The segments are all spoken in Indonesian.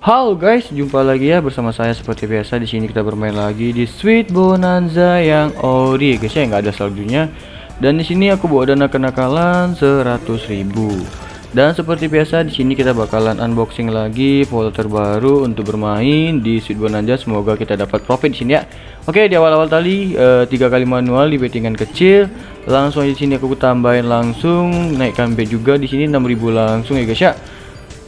Halo guys, jumpa lagi ya bersama saya seperti biasa di sini kita bermain lagi di Sweet Bonanza yang ori guys ya nggak ada saljunya. Dan di sini aku bawa dana kenakalan 100.000. Dan seperti biasa di sini kita bakalan unboxing lagi foto terbaru untuk bermain di Sweet Bonanza. Semoga kita dapat profit di sini ya. Oke, di awal-awal tadi eh, tiga kali manual di bettingan kecil. Langsung di sini aku tambahin langsung naikkan bet juga di sini 6.000 langsung ya guys ya.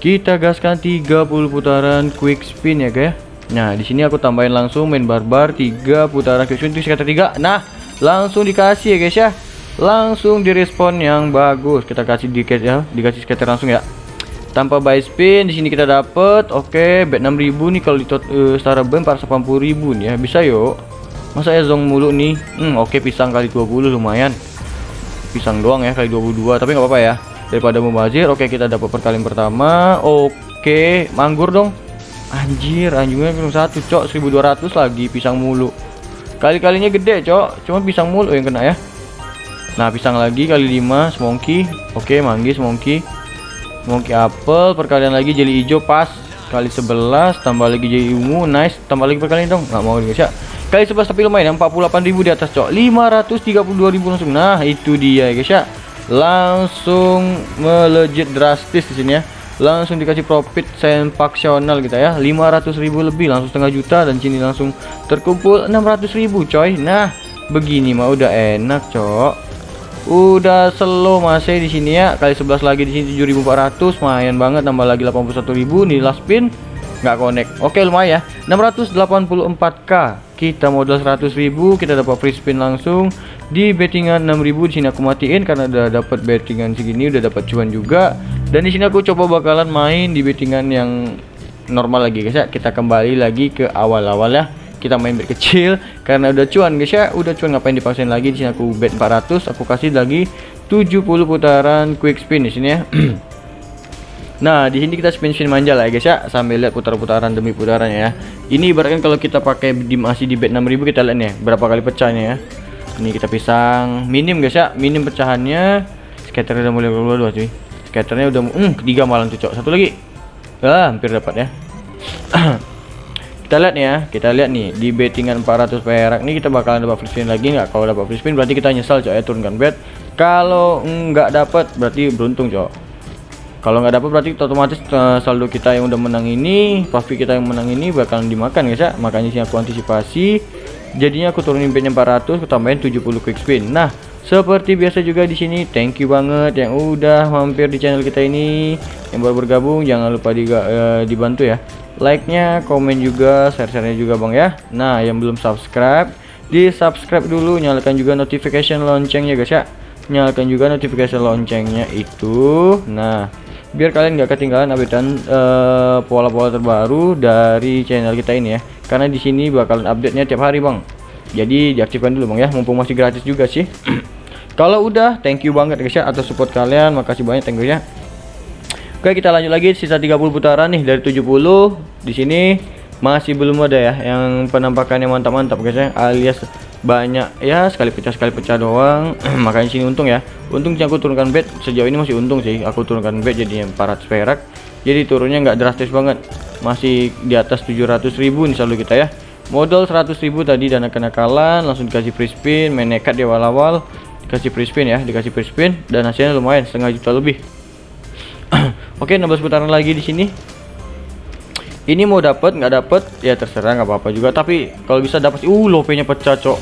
Kita gaskan 30 putaran quick spin ya guys. Nah, di sini aku tambahin langsung main barbar 3 putaran quick spin itu sekitar 3. Nah, langsung dikasih ya guys ya. Langsung direspon yang bagus. Kita kasih dikit ya, dikasih scatter langsung ya. Tanpa buy spin di sini kita dapat oke bet 6000 nih kalau di uh, setara ben 480.000 nih ya. Bisa yuk. Masa ya zong mulu nih. Hmm, oke pisang kali 20 lumayan. Pisang doang ya kali 22, tapi nggak apa-apa ya daripada membazir oke kita dapat perkalian pertama. Oke manggur dong. Anjir anjingnya cuma satu cok. 1200 lagi pisang mulu. Kali-kalinya gede cok. Cuma pisang mulu yang kena ya. Nah pisang lagi kali 5 semongki oke manggis semongki semongki apel perkalian lagi jeli hijau pas. Kali 11 tambah lagi jeli ungu nice. Tambah lagi perkalian dong. Nggak mau guys ya. Kali 11 tapi lumayan 48.000 di atas cok. 532.000 langsung. Nah itu dia guys ya langsung melejit drastis di sini ya. Langsung dikasih profit sensasional gitu ya. 500.000 lebih langsung setengah juta dan sini langsung terkumpul 600.000 coy. Nah begini mah udah enak cok. Udah slow masih di sini ya. Kali 11 lagi di sini 7400 lumayan banget. Nambah lagi 81.000 nih last spin nggak connect. Oke lumayan ya. 684k kita modal 100.000 kita dapat free spin langsung di bettingan 6000 di sini aku matiin karena udah dapat bettingan segini udah dapat cuan juga. Dan di sini aku coba bakalan main di bettingan yang normal lagi guys ya. Kita kembali lagi ke awal-awal ya. Kita main bet kecil karena udah cuan guys ya. Udah cuan ngapain dipaksain lagi? Di sini aku bet 400 aku kasih lagi 70 putaran quick spin di sini ya. Nah, di sini kita spin-spin manja lah ya guys ya, sambil lihat putar-putaran demi putaran ya. Ini ibaratkan kalau kita pakai di masih di bet 6000 kita lihat nih berapa kali pecahnya ya ini kita pisang. Minim guys ya. Minim pecahannya. Skater udah mulai keluar dua cuy. Skaternya udah hmm, ketiga malam tuh cok. Satu lagi. Ah hampir dapat ya. Kita lihat nih ya. Kita lihat nih di bettingan 400 perak nih kita bakalan dapat free spin lagi nggak? Kalau dapat free spin berarti kita nyesal cok ya turunkan bet. Kalau nggak dapat berarti beruntung cok. Kalau nggak dapat berarti otomatis uh, saldo kita yang udah menang ini profit kita yang menang ini bakalan dimakan guys ya. Makanya sih aku antisipasi jadinya aku turunin bednya 400 aku tambahin 70 quick spin. Nah seperti biasa juga di sini thank you banget yang udah mampir di channel kita ini. Yang baru bergabung jangan lupa di, uh, dibantu ya. Like nya komen juga share nya juga bang ya. Nah yang belum subscribe di subscribe dulu nyalakan juga notification loncengnya guys ya. Nyalakan juga notification loncengnya itu. Nah biar kalian gak ketinggalan updatean eh, pola-pola uh, terbaru dari channel kita ini ya karena di sini bakalan update nya tiap hari bang. Jadi diaktifkan dulu bang ya. Mumpung masih gratis juga sih. Kalau udah thank you banget guys ya atas support kalian. Makasih banyak thank you ya. Oke kita lanjut lagi. Sisa 30 putaran nih dari 70 di sini masih belum ada ya yang penampakannya mantap-mantap guys ya. Alias banyak ya sekali pecah sekali pecah doang. Makanya sini untung ya. Untung aku turunkan bet. Sejauh ini masih untung sih. Aku turunkan bet jadinya 400 perak jadi turunnya nggak drastis banget. Masih di atas 700.000 nih selalu kita ya. Modal 100.000 tadi dana kenakalan langsung dikasih free spin main nekat di awal-awal. Dikasih free spin ya dikasih free spin dan hasilnya lumayan setengah juta lebih. Oke 16 putaran lagi di sini. Ini mau dapat nggak dapat ya terserah nggak apa-apa juga. Tapi kalau bisa dapat uh lopenya pecah cok.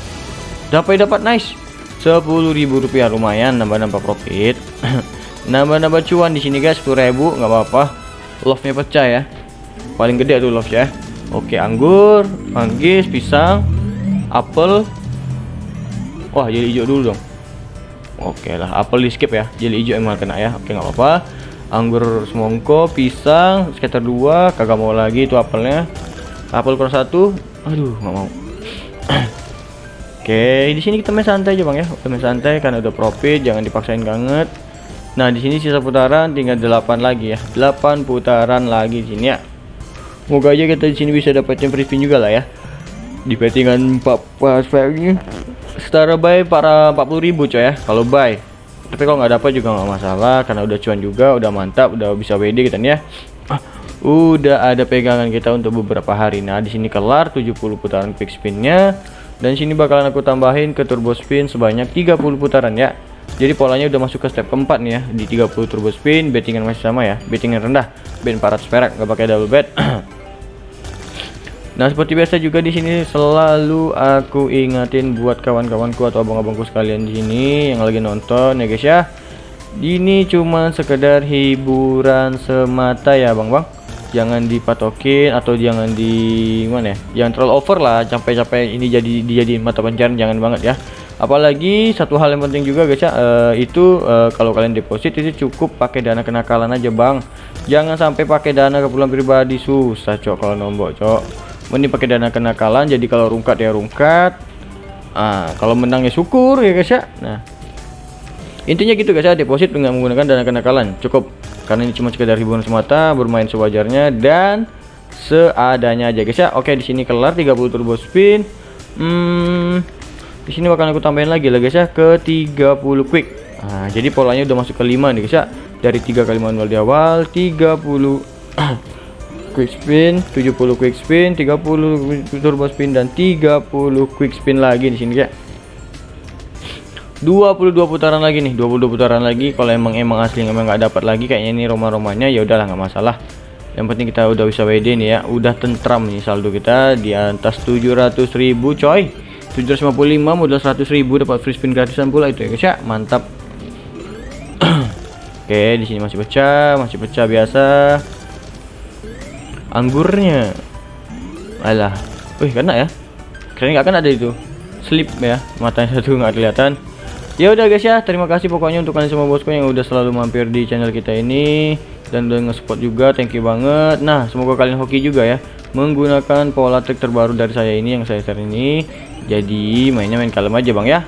Dapat dapat nice. Ribu rupiah lumayan nambah-nambah profit. Nambah-nambah cuan di sini guys ribu nggak apa-apa love-nya pecah ya. Paling gede tuh love ya. Oke anggur manggis pisang apel. Wah jadi hijau dulu dong. Oke lah apel di skip ya. Jadi hijau emang kena ya. Oke nggak apa-apa. Anggur semongko pisang sekitar dua. Kagak mau lagi itu apelnya. Apel kurang satu. Aduh nggak mau. Oke di sini kita main santai aja bang ya. Kita main santai karena udah profit jangan dipaksain banget nah di sini sisa putaran tinggal 8 lagi ya. 8 putaran lagi di sini ya. Semoga aja kita di sini bisa dapetin free spin juga lah ya. Di bettingan 4 ini setara buy para 40.000 coy ya kalau buy. Tapi kalau nggak dapat juga nggak masalah karena udah cuan juga udah mantap udah bisa WD gitu ya. Udah ada pegangan kita untuk beberapa hari. Nah di sini kelar 70 putaran quick spinnya. Dan sini bakalan aku tambahin ke turbo spin sebanyak 30 putaran ya jadi polanya udah masuk ke step keempat nih ya di 30 turbo spin bettingan masih sama ya bettingan rendah bet 400 perak nggak pakai double bet Nah seperti biasa juga di sini selalu aku ingatin buat kawan-kawanku atau abang-abangku sekalian di sini yang lagi nonton ya guys ya. Ini cuma sekedar hiburan semata ya bang-bang. Jangan dipatokin atau jangan di mana ya? Jangan terlalu over lah. Capek-capek ini jadi dijadiin mata pencarian jangan banget ya. Apalagi satu hal yang penting juga guys ya, uh, itu uh, kalau kalian deposit itu cukup pakai dana kenakalan aja bang. Jangan sampai pakai dana keperluan pribadi. Susah cok kalau nombok cok. Ini pakai dana kenakalan jadi kalau rungkat ya rungkat. Ah kalau menang ya syukur ya guys ya. Nah intinya gitu guys ya deposit dengan menggunakan dana kenakalan. Cukup karena ini cuma sekedar hiburan semata bermain sewajarnya dan seadanya aja guys ya. Oke di sini kelar 30 turbo spin. Hmm di sini bakal aku tambahin lagi lah guys ya ke 30 quick. Nah jadi polanya udah masuk ke 5 nih guys ya. Dari 3 kali manual di awal 30 quick spin 70 quick spin 30 turbo spin dan 30 quick spin lagi di sini ya 22 putaran lagi nih 22 putaran lagi. Kalau emang emang asli emang nggak dapat lagi kayaknya ini roma-romanya ya udahlah nggak masalah. Yang penting kita udah bisa WD nih ya. Udah tentram nih saldo kita di atas 700.000 coy 755 modal 100.000 dapat free spin gratisan pula. Itu ya guys ya. Mantap. Oke di sini masih pecah masih pecah biasa. Anggurnya. Alah. Wih kena ya. Keren nggak kan ada itu. Slip ya matanya satu nggak kelihatan. Ya udah guys ya. Terima kasih pokoknya untuk kalian semua bosku yang udah selalu mampir di channel kita ini. Dan udah nge-support juga thank you banget. Nah semoga kalian hoki juga ya. Menggunakan pola trik terbaru dari saya ini yang saya share ini jadi mainnya main kalem aja bang ya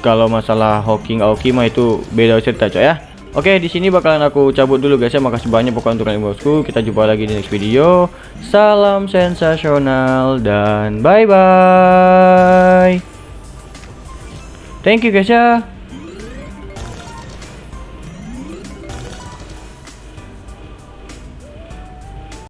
kalau masalah hoki nggak hoki mah itu beda cerita coy ya Oke, di sini bakalan aku cabut dulu guys ya. Makasih banyak pokoknya untuk bosku. Kita jumpa lagi di next video. Salam sensasional dan bye bye. Thank you guys ya.